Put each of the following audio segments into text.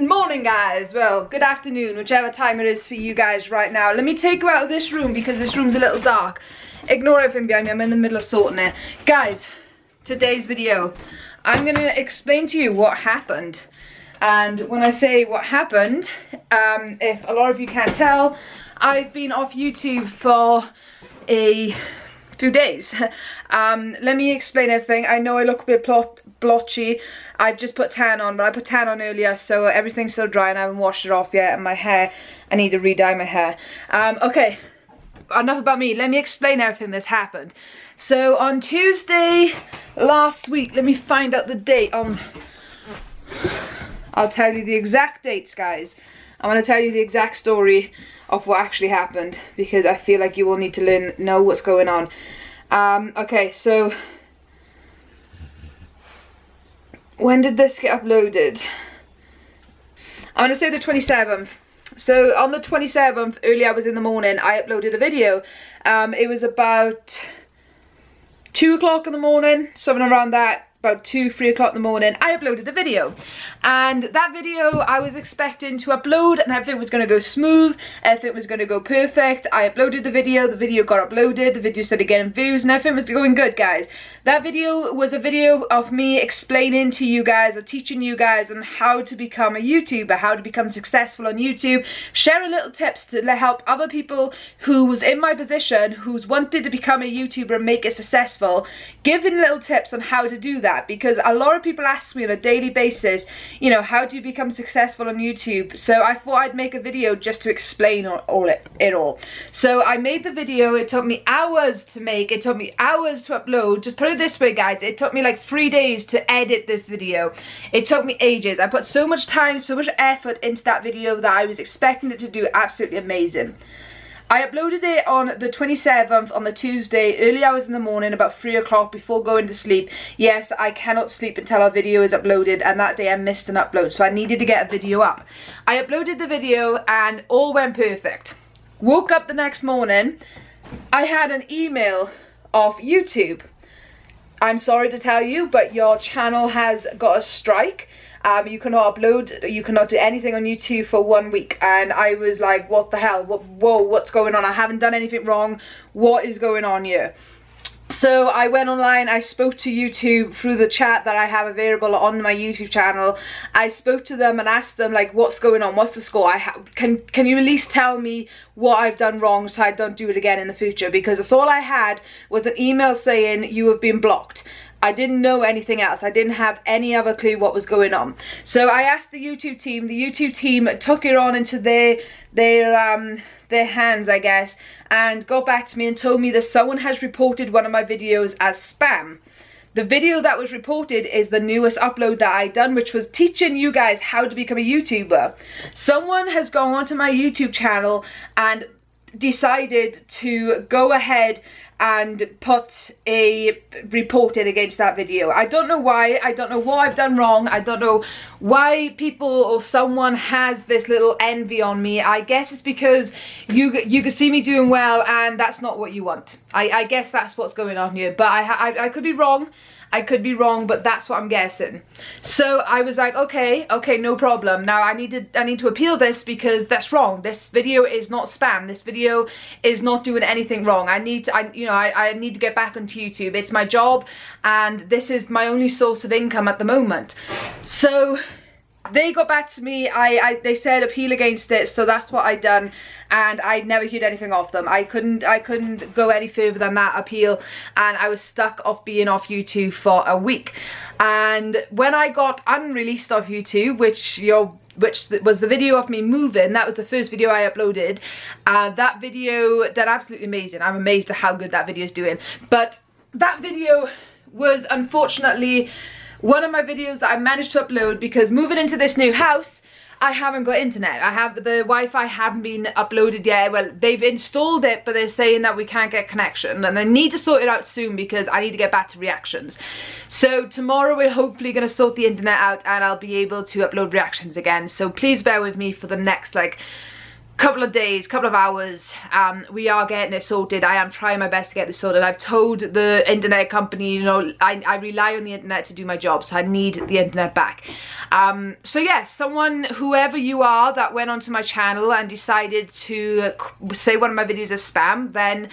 Good morning guys, well good afternoon, whichever time it is for you guys right now. Let me take you out of this room because this room's a little dark. Ignore everything behind me, I'm in the middle of sorting it. Guys, today's video, I'm going to explain to you what happened. And when I say what happened, um, if a lot of you can't tell, I've been off YouTube for a few days. Um, let me explain everything. I know I look a bit blotchy. I've just put tan on, but I put tan on earlier, so everything's still dry and I haven't washed it off yet. And my hair, I need to re-dye my hair. Um, okay, enough about me. Let me explain everything that's happened. So on Tuesday last week, let me find out the date. Um, I'll tell you the exact dates, guys. I want to tell you the exact story of what actually happened because I feel like you will need to learn know what's going on. Um, okay, so when did this get uploaded? I'm going to say the 27th. So on the 27th, early hours in the morning, I uploaded a video. Um, it was about 2 o'clock in the morning, something around that about 2 3 o'clock in the morning I uploaded the video. And that video I was expecting to upload and everything was going to go smooth everything was going to go perfect. I uploaded the video the video got uploaded the video started getting views and everything was going good guys. That video was a video of me explaining to you guys or teaching you guys on how to become a YouTuber how to become successful on YouTube. Sharing little tips to help other people who was in my position who's wanted to become a YouTuber and make it successful. Giving little tips on how to do that that because a lot of people ask me on a daily basis, you know, how do you become successful on YouTube? So I thought I'd make a video just to explain all, all it, it all. So I made the video, it took me hours to make, it took me hours to upload. Just put it this way guys, it took me like three days to edit this video. It took me ages. I put so much time, so much effort into that video that I was expecting it to do absolutely amazing. I uploaded it on the 27th on the Tuesday, early hours in the morning, about 3 o'clock before going to sleep. Yes, I cannot sleep until our video is uploaded and that day I missed an upload so I needed to get a video up. I uploaded the video and all went perfect. Woke up the next morning, I had an email off YouTube. I'm sorry to tell you, but your channel has got a strike um, you cannot upload, you cannot do anything on YouTube for one week. And I was like, what the hell? What, whoa, what's going on? I haven't done anything wrong. What is going on here? So I went online, I spoke to YouTube through the chat that I have available on my YouTube channel. I spoke to them and asked them like what's going on, what's the score? I can can you at least tell me what I've done wrong so I don't do it again in the future because that's all I had was an email saying you have been blocked. I didn't know anything else. I didn't have any other clue what was going on. So I asked the YouTube team. The YouTube team took it on into their their um their hands, I guess, and got back to me and told me that someone has reported one of my videos as spam. The video that was reported is the newest upload that I done, which was teaching you guys how to become a YouTuber. Someone has gone onto my YouTube channel and decided to go ahead and put a report in against that video. I don't know why, I don't know what I've done wrong, I don't know why people or someone has this little envy on me. I guess it's because you you can see me doing well and that's not what you want. I, I guess that's what's going on here, but I, I, I could be wrong. I could be wrong, but that's what I'm guessing. So I was like, okay, okay, no problem. Now I need to, I need to appeal this because that's wrong. This video is not spam. This video is not doing anything wrong. I need to, I, you know, I, I need to get back onto YouTube. It's my job and this is my only source of income at the moment. So they got back to me. I, I they said appeal against it so that's what I done. And I never heard anything off them. I couldn't I couldn't go any further than that appeal. And I was stuck off being off YouTube for a week. And when I got unreleased off YouTube which your which was the video of me moving that was the first video I uploaded. Uh, that video did absolutely amazing. I'm amazed at how good that video is doing. But that video was unfortunately one of my videos that I managed to upload because moving into this new house I haven't got internet. I have the Wi-Fi haven't been uploaded yet. Well, they've installed it, but they're saying that we can't get connection. And I need to sort it out soon because I need to get back to reactions. So tomorrow we're hopefully going to sort the internet out and I'll be able to upload reactions again. So please bear with me for the next like couple of days, couple of hours, um, we are getting it sorted. I am trying my best to get this sorted. I've told the internet company, you know, I, I rely on the internet to do my job, so I need the internet back. Um, so yes, yeah, someone, whoever you are that went onto my channel and decided to say one of my videos is spam, then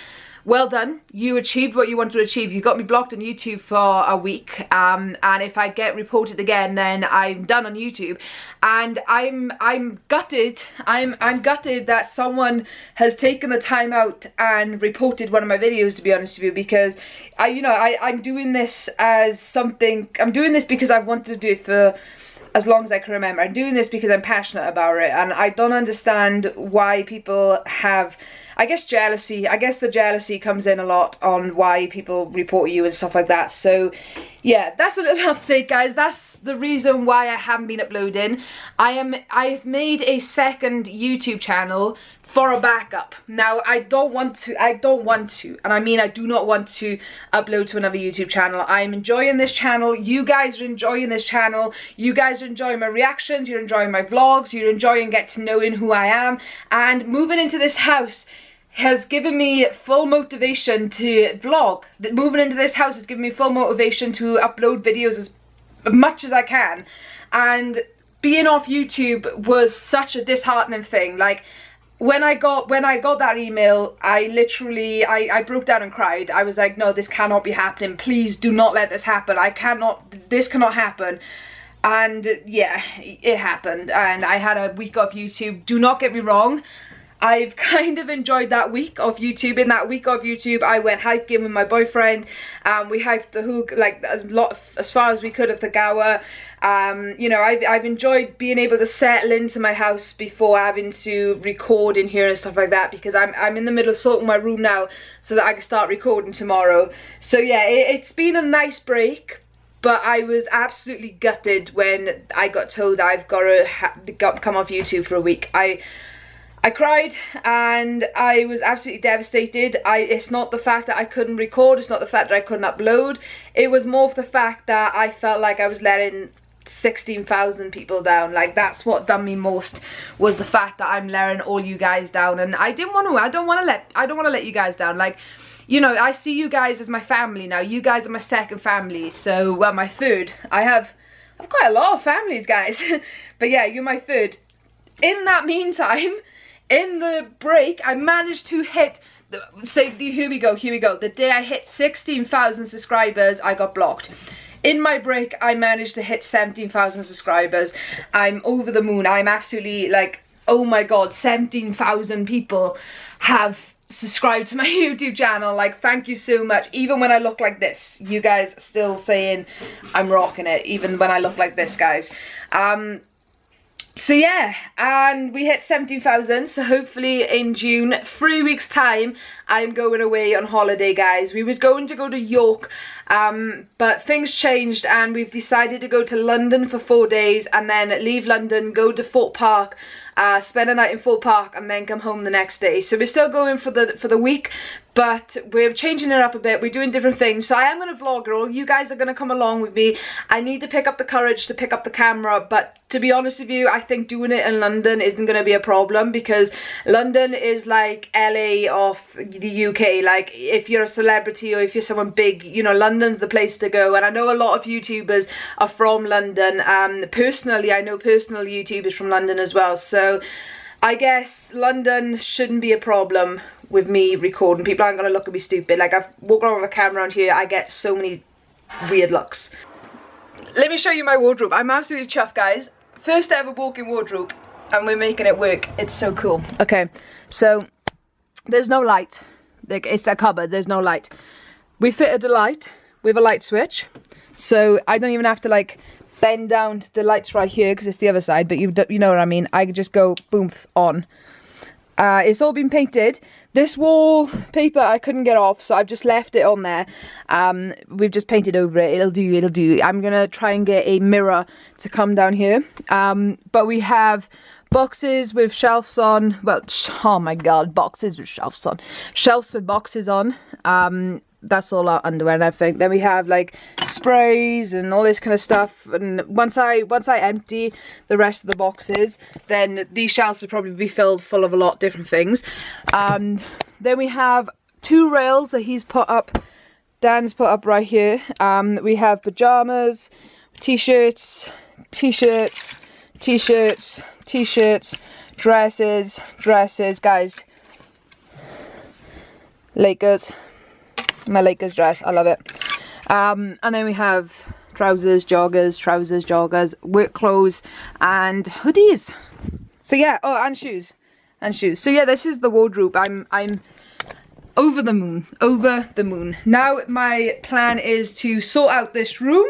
well done. You achieved what you wanted to achieve. You got me blocked on youtube for a week um, and if i get reported again then i'm done on youtube. And i'm i'm gutted. I'm i'm gutted that someone has taken the time out and reported one of my videos to be honest with you because i you know i i'm doing this as something i'm doing this because i wanted to do it for as long as I can remember. I'm doing this because I'm passionate about it and I don't understand why people have I guess jealousy, I guess the jealousy comes in a lot on why people report you and stuff like that. So yeah, that's a little update guys. That's the reason why I haven't been uploading. I am, I've made a second YouTube channel for a backup. Now, I don't want to, I don't want to, and I mean I do not want to upload to another YouTube channel. I'm enjoying this channel. You guys are enjoying this channel. You guys are enjoying my reactions. You're enjoying my vlogs. You're enjoying get to knowing who I am. And moving into this house has given me full motivation to vlog. Moving into this house has given me full motivation to upload videos as much as I can. And being off YouTube was such a disheartening thing. Like, when I got when I got that email, I literally I, I broke down and cried. I was like, no, this cannot be happening. Please do not let this happen. I cannot this cannot happen. And yeah, it happened. And I had a week off YouTube. Do not get me wrong. I've kind of enjoyed that week of YouTube. In that week of YouTube, I went hiking with my boyfriend. Um, we hiked the hook like as lot as far as we could of the Gower. Um, you know, I've, I've enjoyed being able to settle into my house before having to record in here and stuff like that because I'm, I'm in the middle of sorting my room now so that I can start recording tomorrow. So yeah, it, it's been a nice break but I was absolutely gutted when I got told I've got to come off YouTube for a week. I I cried and I was absolutely devastated. I It's not the fact that I couldn't record, it's not the fact that I couldn't upload. It was more of the fact that I felt like I was letting 16,000 people down. Like that's what done me most was the fact that I'm letting all you guys down and I didn't want to, I don't want to let, I don't want to let you guys down. Like, you know, I see you guys as my family now. You guys are my second family. So, well, my third. I have, I've quite a lot of families, guys. but yeah, you're my third. In that meantime, in the break, I managed to hit, say, here we go, here we go. The day I hit 16,000 subscribers, I got blocked. In my break, I managed to hit 17,000 subscribers. I'm over the moon. I'm absolutely like, oh my god, 17,000 people have subscribed to my YouTube channel. Like, thank you so much. Even when I look like this, you guys still saying I'm rocking it. Even when I look like this, guys. Um, so yeah, and we hit 17,000, so hopefully in June, three weeks time, I'm going away on holiday, guys. We was going to go to York, um, but things changed and we've decided to go to London for four days and then leave London, go to Thorpe Park, uh, spend a night in Thorpe Park and then come home the next day. So we're still going for the for the week, but we're changing it up a bit. We're doing different things. So I am going to vlog all. You guys are going to come along with me. I need to pick up the courage to pick up the camera, but to be honest with you, I think doing it in London isn't going to be a problem because London is like LA of the UK. Like if you're a celebrity or if you're someone big, you know, London's the place to go. And I know a lot of YouTubers are from London. Um, personally, I know personal YouTubers from London as well. So I guess London shouldn't be a problem with me recording. People aren't going to look at me stupid. Like I've walked around with a camera around here, I get so many weird looks. Let me show you my wardrobe. I'm absolutely chuffed, guys. First ever walk-in wardrobe, and we're making it work. It's so cool. Okay, so there's no light. Like it's a cupboard. There's no light. We fitted a light with a light switch, so I don't even have to like bend down to the lights right here because it's the other side. But you you know what I mean. I just go boom on. Uh, it's all been painted. This wallpaper I couldn't get off, so I've just left it on there. Um, we've just painted over it. It'll do, it'll do. I'm going to try and get a mirror to come down here. Um, but we have boxes with shelves on. Well, oh my god, boxes with shelves on. Shelves with boxes on. Um, that's all our underwear and everything. Then we have like sprays and all this kind of stuff. And once I once I empty the rest of the boxes, then these shelves will probably be filled full of a lot of different things. Um, then we have two rails that he's put up, Dan's put up right here. Um, we have pajamas, t-shirts, t-shirts, t-shirts, t-shirts, dresses, dresses, guys. Lakers, my Lakers dress, I love it. Um, and then we have trousers, joggers, trousers, joggers, work clothes, and hoodies. So yeah, oh, and shoes, and shoes. So yeah, this is the wardrobe. I'm, I'm over the moon, over the moon. Now my plan is to sort out this room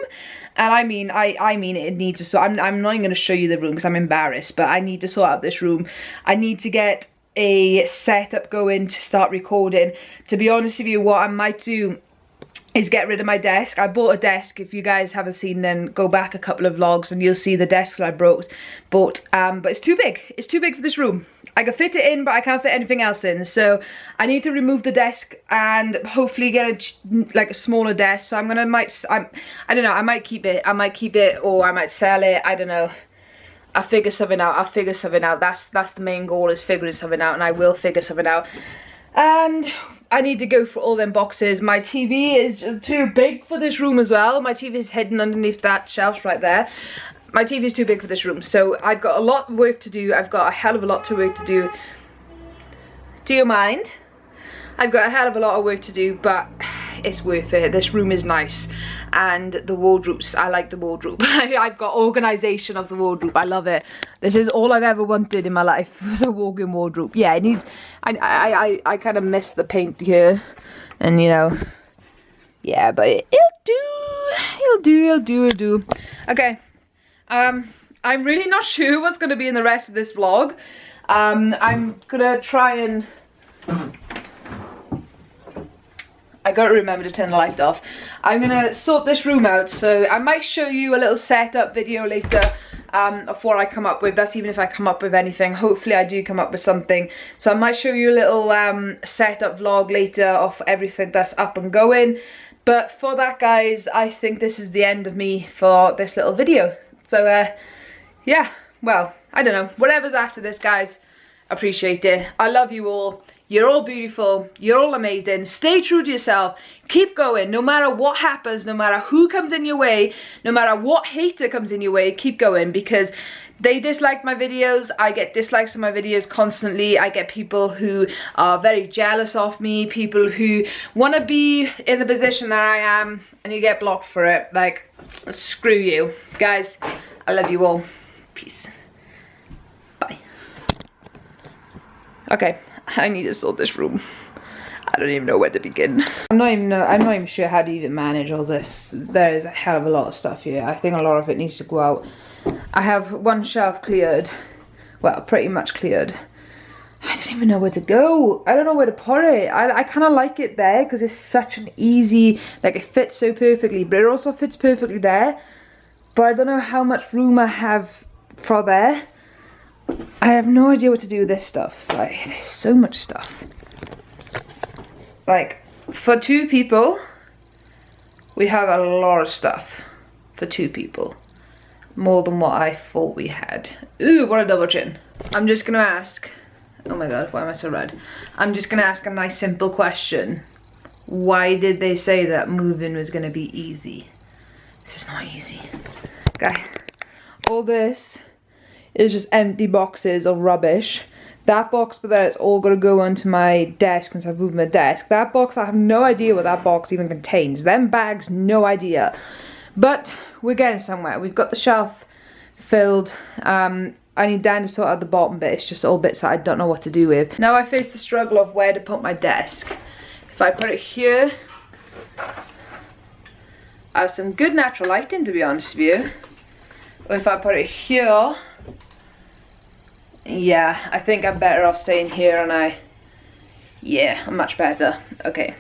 and I mean, I, I mean it needs to sort, I'm, I'm not even going to show you the room because I'm embarrassed, but I need to sort out this room. I need to get a setup going to start recording. To be honest with you, what I might do is get rid of my desk. I bought a desk. If you guys haven't seen, then go back a couple of vlogs and you'll see the desk that I brought. Bought, um, but it's too big. It's too big for this room. I can fit it in, but I can't fit anything else in. So I need to remove the desk and hopefully get a like a smaller desk. So I'm gonna might I'm I don't know. I might keep it. I might keep it or I might sell it. I don't know. I'll figure something out. I'll figure something out. That's that's the main goal is figuring something out, and I will figure something out. And I need to go for all them boxes. My TV is just too big for this room as well. My TV is hidden underneath that shelf right there. My TV is too big for this room. So I've got a lot of work to do. I've got a hell of a lot to work to do. Do you mind? I've got a hell of a lot of work to do, but it's worth it. This room is nice. And the wardrobes, I like the wardrobe. I've got organisation of the wardrobe. I love it. This is all I've ever wanted in my life was a walk-in wardrobe. Yeah, it needs, I, I, I, I kind of miss the paint here. And, you know, yeah, but it, it'll do. It'll do, it'll do, it'll do. Okay. Um, I'm really not sure what's going to be in the rest of this vlog. Um, I'm to try and gotta remember to turn the light off. I'm gonna sort this room out, so I might show you a little setup video later um, of what I come up with. That's even if I come up with anything. Hopefully I do come up with something. So I might show you a little um, setup vlog later of everything that's up and going. But for that guys, I think this is the end of me for this little video. So uh, yeah, well, I don't know. Whatever's after this guys, appreciate it. I love you all. You're all beautiful. You're all amazing. Stay true to yourself. Keep going. No matter what happens, no matter who comes in your way, no matter what hater comes in your way, keep going because they dislike my videos i get dislikes on my videos constantly i get people who are very jealous of me people who want to be in the position that i am and you get blocked for it like screw you guys i love you all peace bye okay I need to sort this room. I don't even know where to begin. I'm not even I'm not even sure how to even manage all this. There is a hell of a lot of stuff here. I think a lot of it needs to go out. I have one shelf cleared. Well, pretty much cleared. I don't even know where to go. I don't know where to put it. I, I kind of like it there because it's such an easy, like it fits so perfectly, but it also fits perfectly there. But I don't know how much room I have for there. I have no idea what to do with this stuff. Like, there's so much stuff. Like, for two people, we have a lot of stuff for two people. More than what I thought we had. Ooh, what a double chin. I'm just gonna ask, oh my god, why am I so red? I'm just gonna ask a nice simple question. Why did they say that moving was gonna be easy? This is not easy. Guys, all this is just empty boxes of rubbish. That box but then it's all to go onto my desk once I've moved my desk. That box, I have no idea what that box even contains. Them bags, no idea. But we're getting somewhere. We've got the shelf filled. Um, I need Dan to sort out the bottom bit. It's just all bits that I don't know what to do with. Now I face the struggle of where to put my desk. If I put it here, I have some good natural lighting to be honest with you. If I put it here, yeah, I think I'm better off staying here and I, yeah, I'm much better. Okay.